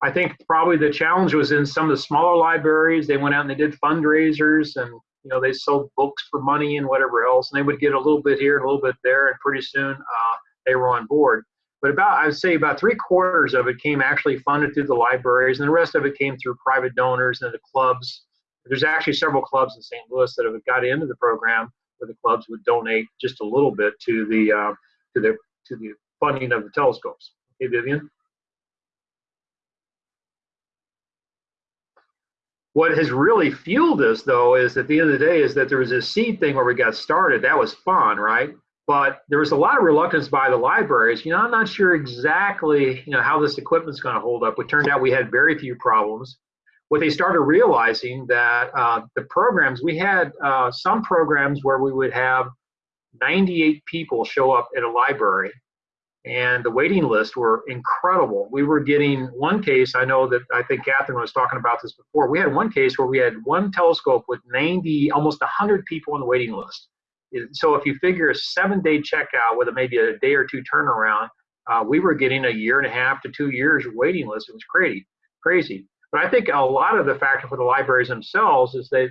I think probably the challenge was in some of the smaller libraries. They went out and they did fundraisers, and you know they sold books for money and whatever else, and they would get a little bit here and a little bit there, and pretty soon uh, they were on board. But about I would say about three quarters of it came actually funded through the libraries, and the rest of it came through private donors and the clubs. There's actually several clubs in St. Louis that have got into the program where the clubs would donate just a little bit to the uh, to the to the funding of the telescopes. Okay, Vivian. What has really fueled this, though, is at the end of the day, is that there was this seed thing where we got started. That was fun, right? But there was a lot of reluctance by the libraries. You know, I'm not sure exactly, you know, how this equipment's going to hold up. It turned out we had very few problems. What they started realizing that uh, the programs we had uh, some programs where we would have 98 people show up at a library and the waiting lists were incredible. We were getting one case, I know that I think Catherine was talking about this before. We had one case where we had one telescope with 90, almost 100 people on the waiting list. So if you figure a seven day checkout with a, maybe a day or two turnaround, uh, we were getting a year and a half to two years waiting list. It was crazy, crazy. But I think a lot of the factor for the libraries themselves is that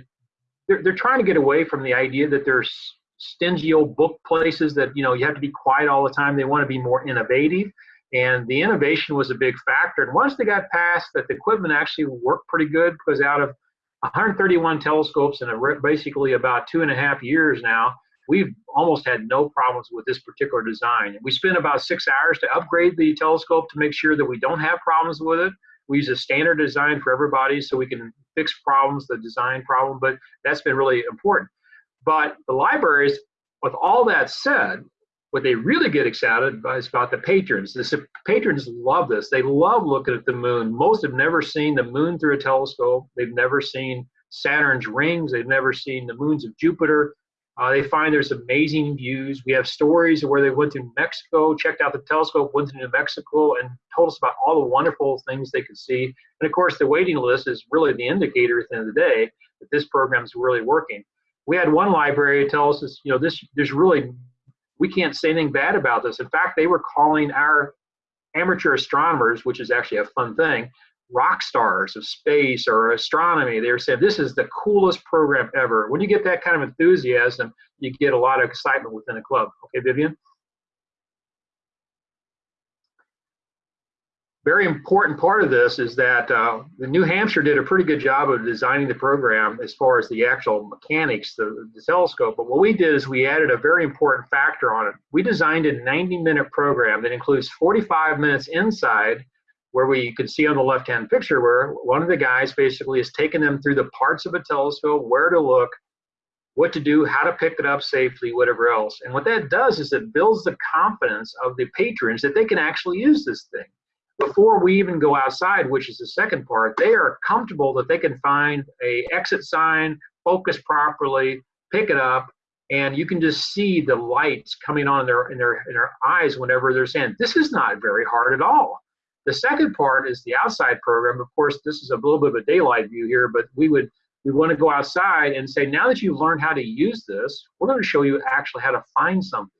they're, they're trying to get away from the idea that there's stingy old book places that you know you have to be quiet all the time. They want to be more innovative, and the innovation was a big factor. And once they got past that, the equipment actually worked pretty good because out of 131 telescopes in a, basically about two and a half years now, we've almost had no problems with this particular design. We spent about six hours to upgrade the telescope to make sure that we don't have problems with it. We use a standard design for everybody so we can fix problems, the design problem, but that's been really important. But the libraries, with all that said, what they really get excited about is about the patrons. The patrons love this. They love looking at the moon. Most have never seen the moon through a telescope. They've never seen Saturn's rings. They've never seen the moons of Jupiter. Uh, they find there's amazing views. We have stories of where they went to Mexico, checked out the telescope, went to New Mexico, and told us about all the wonderful things they could see. And of course, the waiting list is really the indicator at the end of the day that this program is really working we had one library tell us, you know, this there's really we can't say anything bad about this. In fact, they were calling our amateur astronomers, which is actually a fun thing, rock stars of space or astronomy. They were saying this is the coolest program ever. When you get that kind of enthusiasm, you get a lot of excitement within a club. Okay, Vivian. Very important part of this is that uh, the New Hampshire did a pretty good job of designing the program as far as the actual mechanics, the, the telescope. But what we did is we added a very important factor on it. We designed a 90 minute program that includes 45 minutes inside where we can see on the left hand picture where one of the guys basically is taking them through the parts of a telescope, where to look, what to do, how to pick it up safely, whatever else. And what that does is it builds the confidence of the patrons that they can actually use this thing before we even go outside, which is the second part, they are comfortable that they can find a exit sign, focus properly, pick it up, and you can just see the lights coming on in their in their in their eyes whenever they're saying, "This is not very hard at all." The second part is the outside program. Of course, this is a little bit of a daylight view here, but we would we want to go outside and say, now that you've learned how to use this, we're going to show you actually how to find something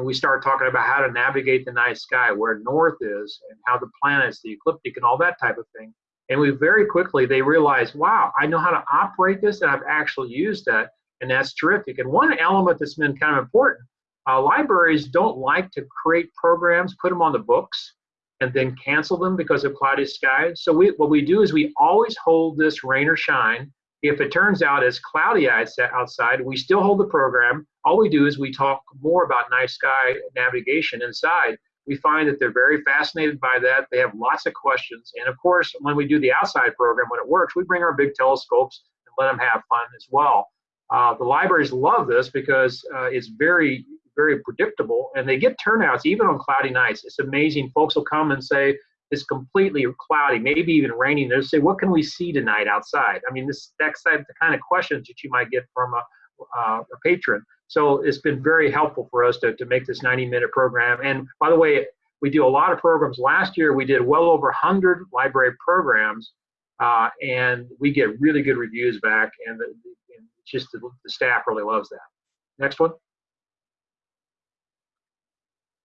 and we start talking about how to navigate the night sky, where north is, and how the planets, the ecliptic, and all that type of thing. And we very quickly they realize, wow, I know how to operate this, and I've actually used that, and that's terrific. And one element that's been kind of important: uh, libraries don't like to create programs, put them on the books, and then cancel them because of cloudy skies. So we, what we do is we always hold this rain or shine if it turns out it's cloudy outside, we still hold the program. All we do is we talk more about night sky navigation inside. We find that they're very fascinated by that. They have lots of questions. And of course, when we do the outside program, when it works, we bring our big telescopes and let them have fun as well. Uh, the libraries love this because uh, it's very, very predictable and they get turnouts even on cloudy nights. It's amazing. Folks will come and say, is completely cloudy, maybe even raining, they'll say, "What can we see tonight outside?" I mean, this that's the kind of questions that you might get from a, uh, a patron. So it's been very helpful for us to, to make this 90-minute program. And by the way, We do a lot of programs. Last year, we did well over 100 library programs, uh, and we get really good reviews back, and, the, and just the, the staff really loves that. Next one.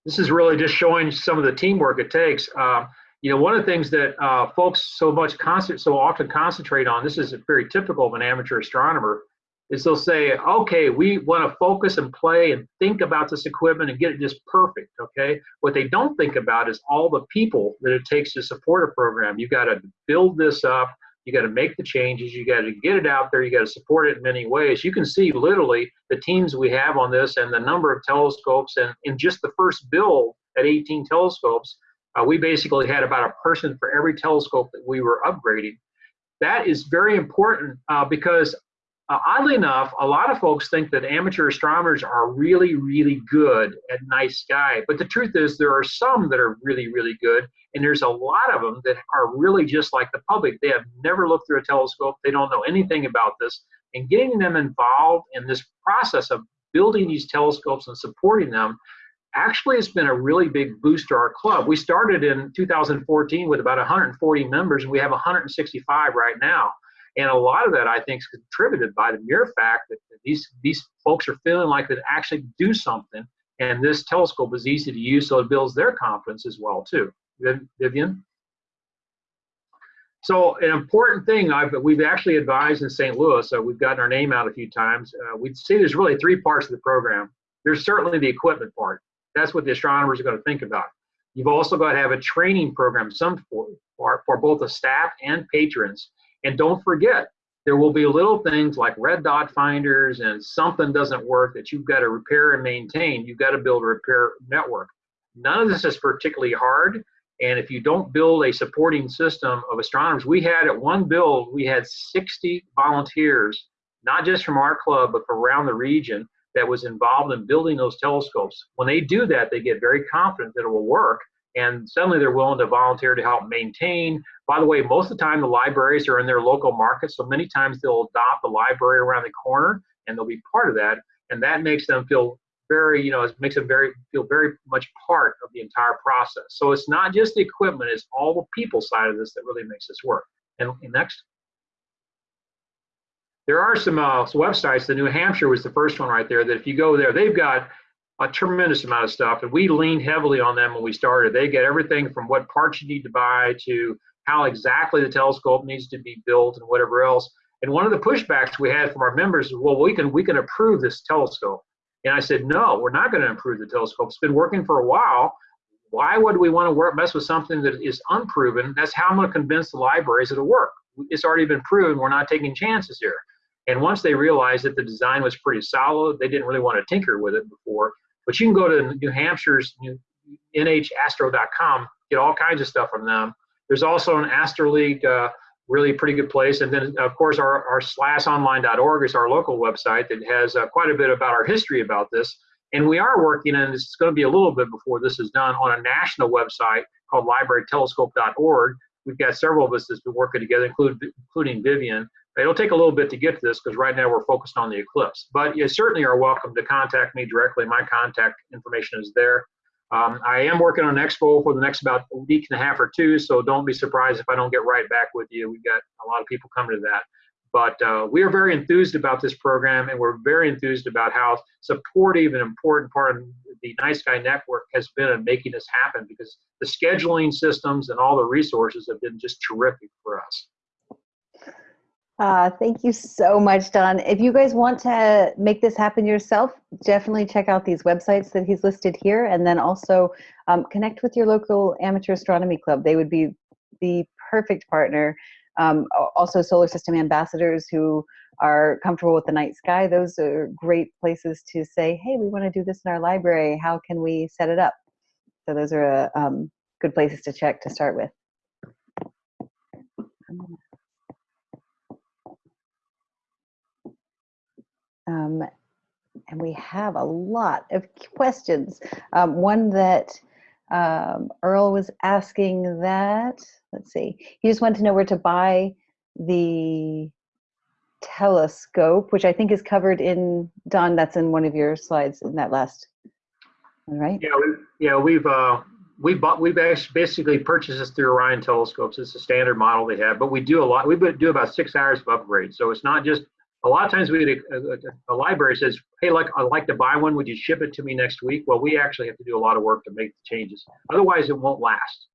This is really just showing some of the teamwork it takes. Um, you know, one of the things that uh, folks so much constant, so often concentrate on, this is very typical of an amateur astronomer, is they'll say, okay, we want to focus and play and think about this equipment and get it just perfect, okay? What they don't think about is all the people that it takes to support a program. You've got to build this up, you got to make the changes, you got to get it out there, you got to support it in many ways. You can see literally the teams we have on this and the number of telescopes, and in just the first build at 18 telescopes, uh, we basically had about a person for every telescope that we were upgrading. That is very important uh, because uh, oddly enough, a lot of folks think that amateur astronomers are really, really good at night sky. But the truth is, there are some that are really, really good, and there's a lot of them that are really just like the public. They have never looked through a telescope, they don't know anything about this. And getting them involved in this process of building these telescopes and supporting them actually has been a really big boost to our club. We started in 2014 with about 140 members, and we have 165 right now. And a lot of that, I think, is contributed by the mere fact that these these folks are feeling like they actually do something, and this telescope is easy to use, so it builds their confidence as well too. Vivian. So an important thing I've, we've actually advised in St. Louis, so we've gotten our name out a few times. Uh, we'd say there's really three parts of the program. There's certainly the equipment part. That's what the astronomers are going to think about. You've also got to have a training program, some for, for, for both the staff and patrons. And don't forget, there will be little things like red dot finders and something doesn't work that you've got to repair and maintain. You've got to build a repair network. None of this is particularly hard. And if you don't build a supporting system of astronomers, we had at one build, we had 60 volunteers, not just from our club, but from around the region that was involved in building those telescopes. When they do that, they get very confident that it will work. And suddenly they're willing to volunteer to help maintain. By the way, most of the time the libraries are in their local markets, so many times they'll adopt the library around the corner and they'll be part of that. And that makes them feel very, you know, it makes them very feel very much part of the entire process. So it's not just the equipment, it's all the people side of this that really makes this work. And, and next. There are some uh, websites. The New Hampshire was the first one right there. That if you go there, they've got a tremendous amount of stuff, and we leaned heavily on them when we started. They get everything from what parts you need to buy to how exactly the telescope needs to be built and whatever else. And one of the pushbacks we had from our members is, well, we can we can approve this telescope. And I said, no, we're not going to improve the telescope. It's been working for a while. Why would we want to work mess with something that is unproven? That's how I'm going to convince the libraries it'll work. It's already been proven. We're not taking chances here. And once they realized that the design was pretty solid, they didn't really want to tinker with it before. But you can go to New Hampshire's nhastro.com, get all kinds of stuff from them. There's also an Astro League, uh, really pretty good place. And then, of course, our, our slasonline.org is our local website that has uh, quite a bit about our history about this. And we are working, and it's going to be a little bit before this is done, on a national website called librarytelescope.org. We've got several of us that's been working together, including, including Vivian, It'll take a little bit to get to this because right now we're focused on the eclipse. But you certainly are welcome to contact me directly. My contact information is there. Um, I am working on Expo for the next about a week and a half or two, so don't be surprised if I don't get right back with you. We've got a lot of people coming to that. But uh, we are very enthused about this program, and we're very enthused about how supportive and important part of the Night Sky Network has been in making this happen because the scheduling systems and all the resources have been just terrific for us. Uh, thank you so much, Don. If you guys want to make this happen yourself, definitely check out these websites that he's listed here, and then also um, connect with your local amateur astronomy club. They would be the perfect partner. Um, also, solar system ambassadors who are comfortable with the night sky. Those are great places to say, "Hey, we want to do this in our library. How can we set it up?" So those are uh, um, good places to check to start with. Um, and we have a lot of questions. Um, one that um, Earl was asking that, let's see, he just wanted to know where to buy the telescope, which I think is covered in, Don, that's in one of your slides in that last one, right? Yeah, we, yeah, we've, uh, we bought, we bas- basically purchased this through Orion Telescopes. It's a standard model they have, but we do a lot. We do about six hours of upgrades. So it's not just, a lot of times we a, a library says, hey, like, I'd like to buy one. Would you ship it to me next week? Well, we actually have to do a lot of work to make the changes. Otherwise, it won't last.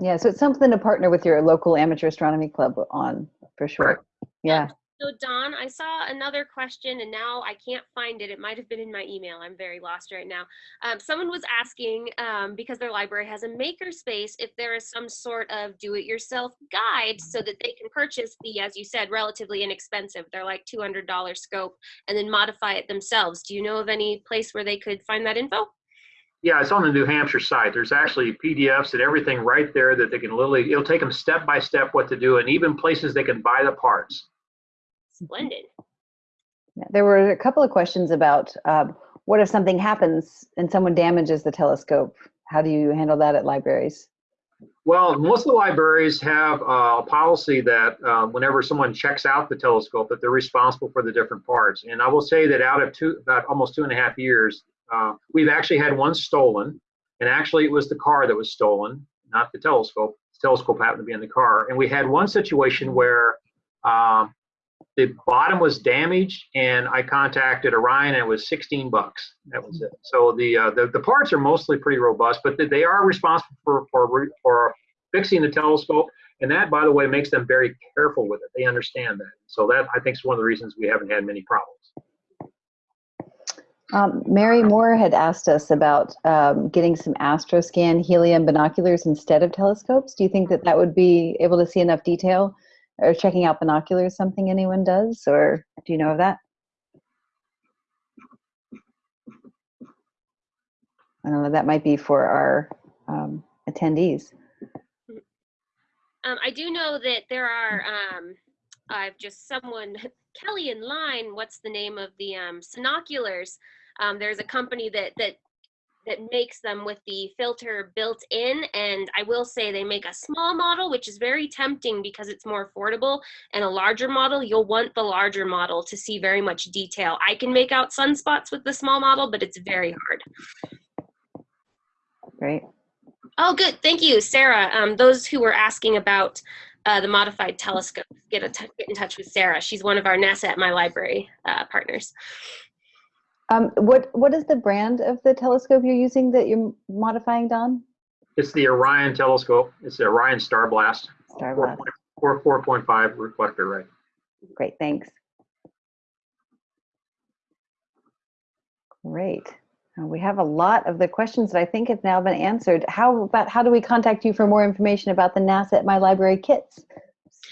Yeah, so it's something to partner with your local amateur astronomy club on, for sure. Right. Yeah. So Don, I saw another question and now I can't find it. It might have been in my email. I'm very lost right now. Um, someone was asking, um, because their library has a makerspace, if there is some sort of do-it-yourself guide so that they can purchase the, as you said, relatively inexpensive. They're like $200 scope and then modify it themselves. Do you know of any place where they could find that info? Yeah, it's on the New Hampshire site. There's actually PDFs and everything right there that they can literally, it'll take them step by step what to do and even places they can buy the parts. Splendid. Yeah, There were a couple of questions about um, what if something happens and someone damages the telescope? How do you handle that at libraries? Well, most of the libraries have uh, a policy that uh, whenever someone checks out the telescope, that they're responsible for the different parts. And I will say that out of two, about almost two and a half years, uh, we've actually had one stolen. And actually, it was the car that was stolen, not the telescope. The telescope happened to be in the car. And we had one situation where um, the bottom was damaged, and I contacted Orion, and it was 16 bucks. That was it. So the uh, the, the parts are mostly pretty robust, but they- are responsible for for for fixing the telescope, and that, by the way, makes them very careful with it. They understand that. So that I think is one of the reasons we haven't had many problems. Um, Mary Moore had asked us about um, getting some astroscan helium binoculars instead of telescopes. Do you think that that would be able to see enough detail? Or checking out binoculars something anyone does? Or do you know of that? I don't know, that might be for our um, attendees. Um, I do know that there are, um, I've just someone, Kelly in line, what's the name of the um, Sunoculars? Um, there's a company that, that, that makes them with the filter built in. And I will say they make a small model, which is very tempting because it's more affordable and a larger model. You'll want the larger model to see very much detail. I can make out sunspots with the small model, but it's very hard. Great. Oh, good. Thank you, Sarah. Um, those who were asking about uh, the modified telescope, get, get in touch with Sarah. She's one of our NASA at My Library uh, partners. Um, what what is the brand of the telescope you're using that you're modifying, Don? It's the Orion telescope. It's the Orion Star Blast, Starblast. 4.4 4.5 reflector, right? Great, thanks. Great. We have a lot of the questions that I think have now been answered. How about how do we contact you for more information about the NASA at My Library kits?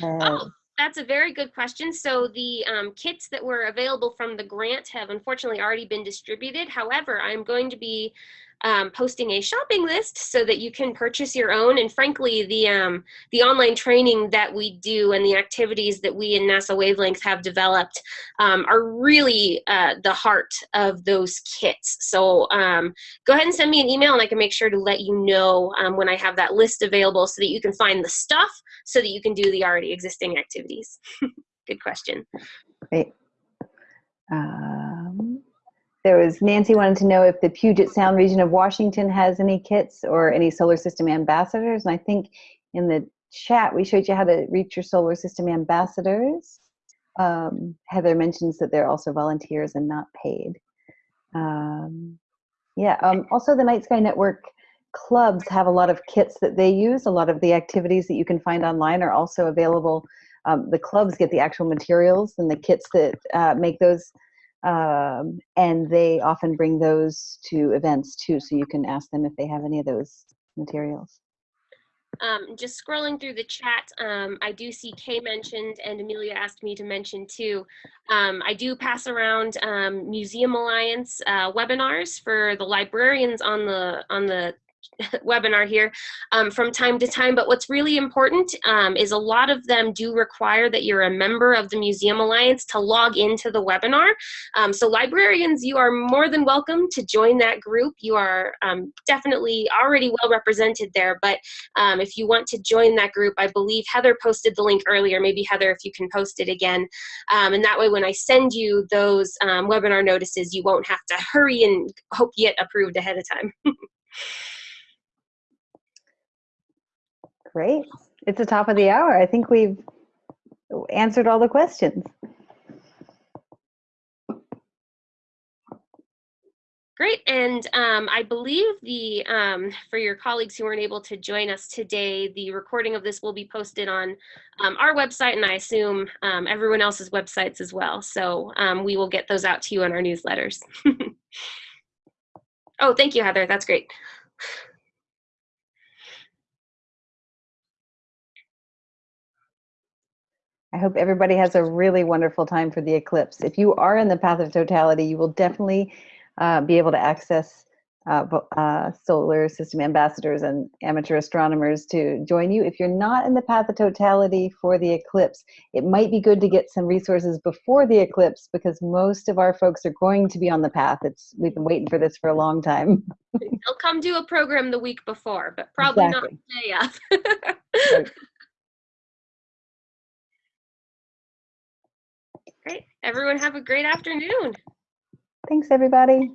Uh, Oh, that's a very good question. So the um, kits that were available from the grant have unfortunately already been distributed. However, I'm going to be um, posting a shopping list so that you can purchase your own. And frankly, the um, the online training that we do and the activities that we in NASA Wavelength have developed um, are really uh, the heart of those kits. So um, go ahead and send me an email, and I can make sure to let you know um, when I have that list available, so that you can find the stuff, so that you can do the already existing activities. Good question. Great. Um, there was Nancy wanted to know if the Puget Sound region of Washington has any kits or any solar system ambassadors. And I think in the chat we showed you how to reach your solar system ambassadors. Um, Heather mentions that they're also volunteers and not paid. Um, yeah. Um, also, the Night Sky Network clubs have a lot of kits that they use. A lot of the activities that you can find online are also available. Um, the clubs get the actual materials and the kits that uh, make those um, and they often bring those to events too so you can ask them if they have any of those materials Um, just scrolling through the chat, um, I do see Kay mentioned, and Amelia asked me to mention too. Um, I do pass around um, Museum Alliance uh, webinars for the librarians on the on the webinar here um, from time to time. But what's really important um, is a lot of them do require that you're a member of the Museum Alliance to log into the webinar. Um, so librarians, you are more than welcome to join that group. You are um, definitely already well represented there, but um, if you want to join that group, I believe Heather posted the link earlier. Maybe Heather, if you can post it again. Um, and that way, when I send you those webinar notices, you won't have to hurry and hope you get approved ahead of time. Great. It's the top of the hour. I think we've answered all the questions. Great, and um, I believe the um, for your colleagues who weren't able to join us today, the recording of this will be posted on um, our website, and I assume um, everyone else's websites as well. So um, we will get those out to you in our newsletters. oh, thank you, Heather. That's great. I hope everybody has a really wonderful time for the eclipse. If you are in the path of totality, you will definitely uh, be able to access uh, uh, solar system ambassadors and amateur astronomers to join you. If you're not in the path of totality for the eclipse, it might be good to get some resources before the eclipse because most of our folks are going to be on the path. It's we've been waiting for this for a long time. They'll come do a program the week before, but probably Exactly. not the day of. Everyone have a great afternoon. Thanks, everybody.